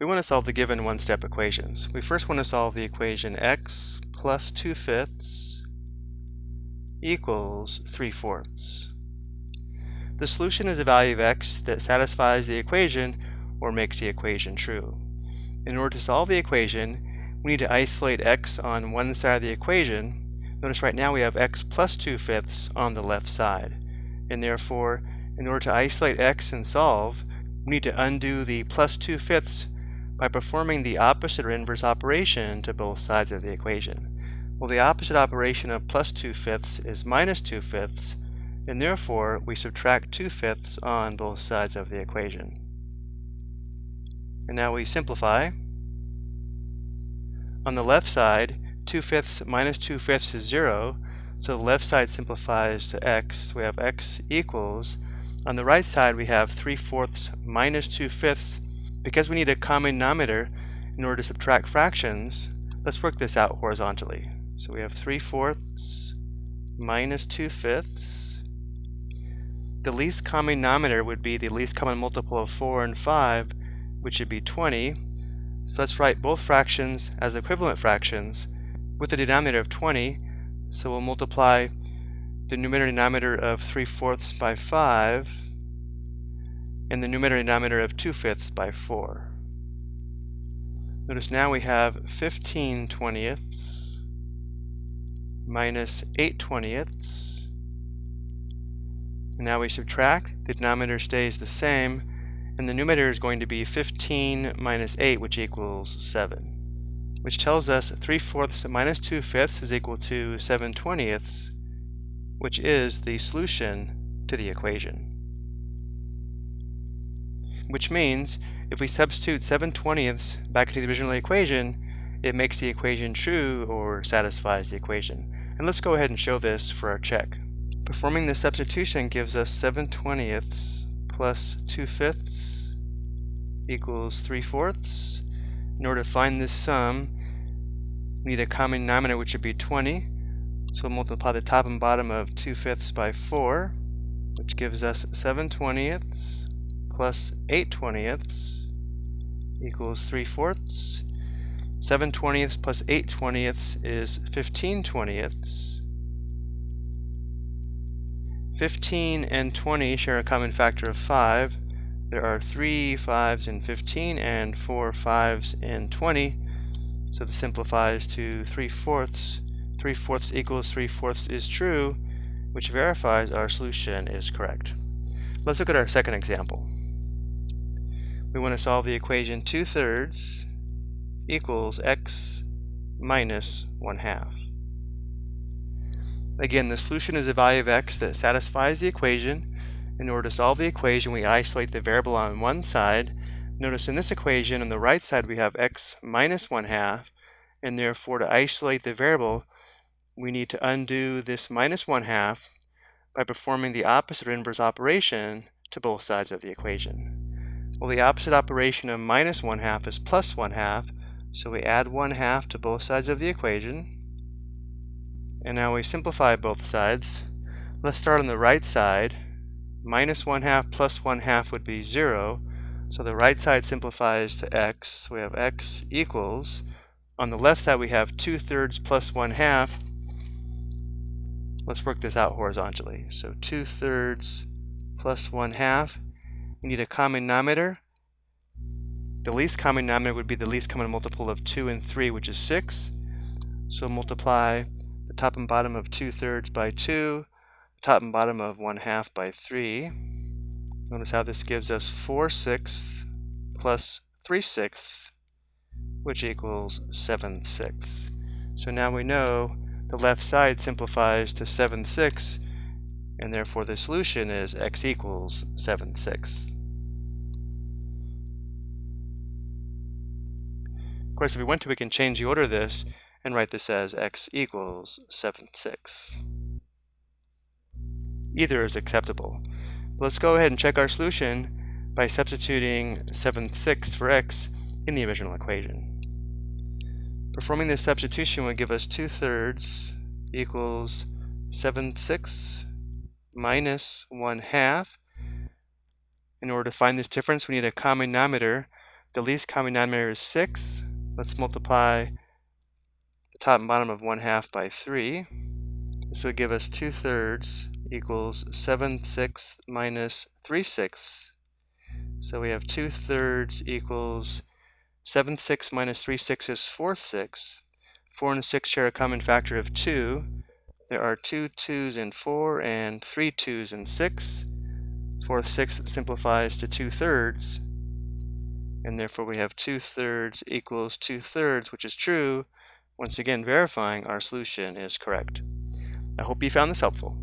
We want to solve the given one-step equations. We first want to solve the equation x plus 2 fifths equals 3 fourths. The solution is a value of x that satisfies the equation or makes the equation true. In order to solve the equation, we need to isolate x on one side of the equation. Notice right now we have x plus 2 fifths on the left side. And therefore, in order to isolate x and solve, we need to undo the plus 2 fifths by performing the opposite or inverse operation to both sides of the equation. Well, the opposite operation of plus 2 fifths is minus 2 fifths, and therefore we subtract 2 fifths on both sides of the equation. And now we simplify. On the left side, 2 fifths minus 2 fifths is 0, so the left side simplifies to x. We have x equals. On the right side, we have 3 fourths minus 2 fifths because we need a common denominator in order to subtract fractions, let's work this out horizontally. So we have 3 fourths minus 2 fifths. The least common denominator would be the least common multiple of 4 and 5, which would be 20. So let's write both fractions as equivalent fractions with a denominator of 20. So we'll multiply the numerator and denominator of 3 fourths by 5 and the numerator and denominator of 2 fifths by 4. Notice now we have 15 twentieths minus 8 twentieths. And now we subtract, the denominator stays the same, and the numerator is going to be 15 minus 8, which equals 7, which tells us 3 fourths minus 2 fifths is equal to 7 twentieths, which is the solution to the equation which means if we substitute 7 twentieths back into the original equation, it makes the equation true or satisfies the equation. And let's go ahead and show this for our check. Performing this substitution gives us 7 twentieths plus 2 fifths equals 3 fourths. In order to find this sum, we need a common denominator which would be 20. So we'll multiply the top and bottom of 2 fifths by 4, which gives us 7 twentieths plus 8 twentieths equals 3 fourths. 7 twentieths plus 8 twentieths is 15 twentieths. 15 and 20 share a common factor of 5. There are 3 5s in 15 and 4 5s in 20. So this simplifies to 3 fourths. 3 fourths equals 3 fourths is true, which verifies our solution is correct. Let's look at our second example we want to solve the equation 2 thirds equals x minus 1 half. Again, the solution is a value of x that satisfies the equation. In order to solve the equation, we isolate the variable on one side. Notice in this equation, on the right side, we have x minus 1 half, and therefore to isolate the variable, we need to undo this minus 1 half by performing the opposite or inverse operation to both sides of the equation. Well, the opposite operation of minus 1 half is plus 1 half, so we add 1 half to both sides of the equation. And now we simplify both sides. Let's start on the right side. Minus 1 half plus 1 half would be 0. So the right side simplifies to x. So We have x equals. On the left side we have 2 thirds plus 1 half. Let's work this out horizontally. So 2 thirds plus 1 half we need a common denominator. The least common denominator would be the least common multiple of 2 and 3, which is 6. So multiply the top and bottom of 2 thirds by 2, the top and bottom of 1 half by 3. Notice how this gives us 4 sixths plus 3 sixths, which equals 7 sixths. So now we know the left side simplifies to 7 sixths, and therefore the solution is x equals 7 sixths. Of course, if we want to, we can change the order of this and write this as x equals 7 6. Either is acceptable. Let's go ahead and check our solution by substituting 7 6 for x in the original equation. Performing this substitution would give us 2 thirds equals 7 6 minus 1 half. In order to find this difference, we need a common denominator The least common denominator is 6. Let's multiply the top and bottom of 1 half by 3. This would give us 2 thirds equals 7 sixths minus 3 sixths. So we have 2 thirds equals 7 sixths minus 3 sixths is 4 sixths. 4 and 6 share a common factor of 2. There are two 2's in 4 and three 2's in 6. 4 sixths simplifies to 2 thirds. And therefore we have 2 thirds equals 2 thirds, which is true. Once again verifying our solution is correct. I hope you found this helpful.